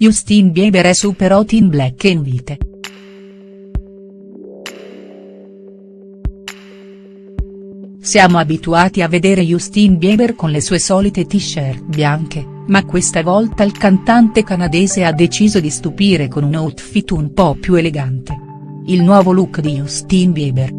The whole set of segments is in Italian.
Justin Bieber è super hot in black and white. Siamo abituati a vedere Justin Bieber con le sue solite t-shirt bianche, ma questa volta il cantante canadese ha deciso di stupire con un outfit un po' più elegante. Il nuovo look di Justin Bieber.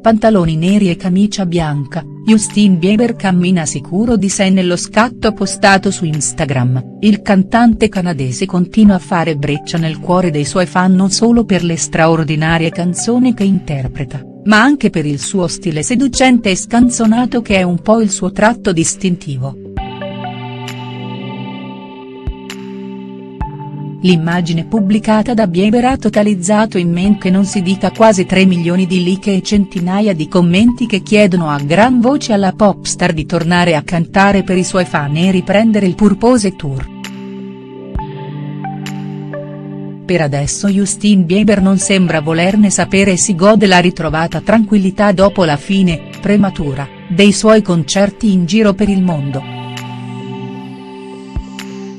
Pantaloni neri e camicia bianca, Justin Bieber cammina sicuro di sé nello scatto postato su Instagram, il cantante canadese continua a fare breccia nel cuore dei suoi fan non solo per le straordinarie canzoni che interpreta, ma anche per il suo stile seducente e scanzonato che è un po' il suo tratto distintivo. L'immagine pubblicata da Bieber ha totalizzato in men che non si dica quasi 3 milioni di like e centinaia di commenti che chiedono a gran voce alla popstar di tornare a cantare per i suoi fan e riprendere il Purpose Tour. Per adesso Justin Bieber non sembra volerne sapere e si gode la ritrovata tranquillità dopo la fine, prematura, dei suoi concerti in giro per il mondo.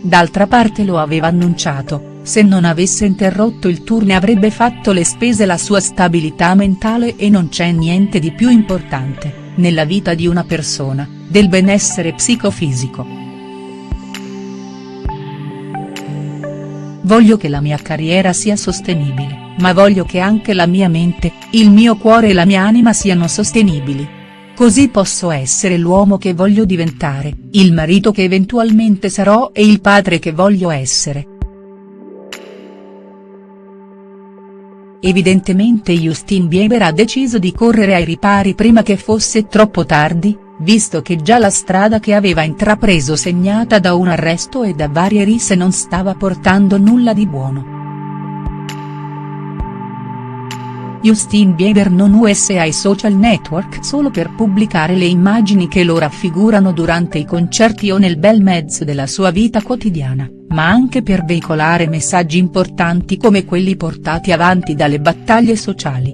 D'altra parte lo aveva annunciato, se non avesse interrotto il tour ne avrebbe fatto le spese la sua stabilità mentale e non c'è niente di più importante, nella vita di una persona, del benessere psicofisico. Voglio che la mia carriera sia sostenibile, ma voglio che anche la mia mente, il mio cuore e la mia anima siano sostenibili Così posso essere l'uomo che voglio diventare, il marito che eventualmente sarò e il padre che voglio essere. Evidentemente Justin Bieber ha deciso di correre ai ripari prima che fosse troppo tardi, visto che già la strada che aveva intrapreso segnata da un arresto e da varie risse non stava portando nulla di buono. Justin Bieber non usa i social network solo per pubblicare le immagini che lo raffigurano durante i concerti o nel bel mezzo della sua vita quotidiana, ma anche per veicolare messaggi importanti come quelli portati avanti dalle battaglie sociali.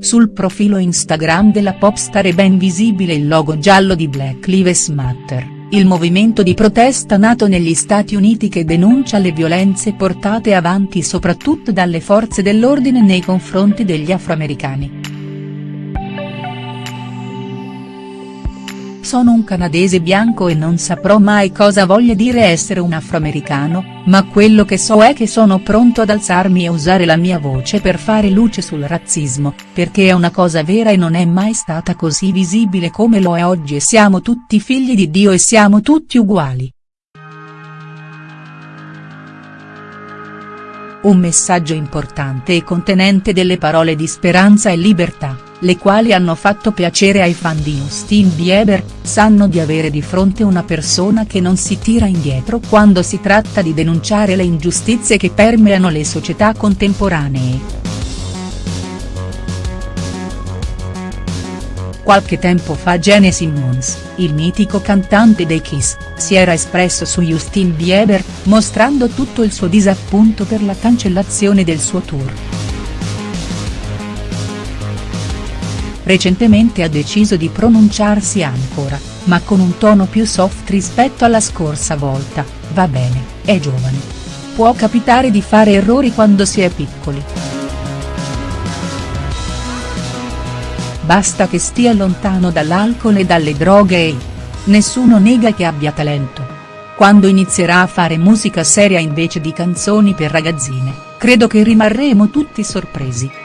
Sul profilo Instagram della popstar è ben visibile il logo giallo di Black Lives Matter il movimento di protesta nato negli Stati Uniti che denuncia le violenze portate avanti soprattutto dalle forze dell'ordine nei confronti degli afroamericani. Sono un canadese bianco e non saprò mai cosa voglia dire essere un afroamericano, ma quello che so è che sono pronto ad alzarmi e usare la mia voce per fare luce sul razzismo, perché è una cosa vera e non è mai stata così visibile come lo è oggi e siamo tutti figli di Dio e siamo tutti uguali. Un messaggio importante e contenente delle parole di speranza e libertà le quali hanno fatto piacere ai fan di Justin Bieber, sanno di avere di fronte una persona che non si tira indietro quando si tratta di denunciare le ingiustizie che permeano le società contemporanee. Qualche tempo fa Gene Simmons, il mitico cantante dei Kiss, si era espresso su Justin Bieber, mostrando tutto il suo disappunto per la cancellazione del suo tour. Recentemente ha deciso di pronunciarsi ancora, ma con un tono più soft rispetto alla scorsa volta, va bene, è giovane. Può capitare di fare errori quando si è piccoli. Basta che stia lontano dall'alcol e dalle droghe e. Nessuno nega che abbia talento. Quando inizierà a fare musica seria invece di canzoni per ragazzine, credo che rimarremo tutti sorpresi.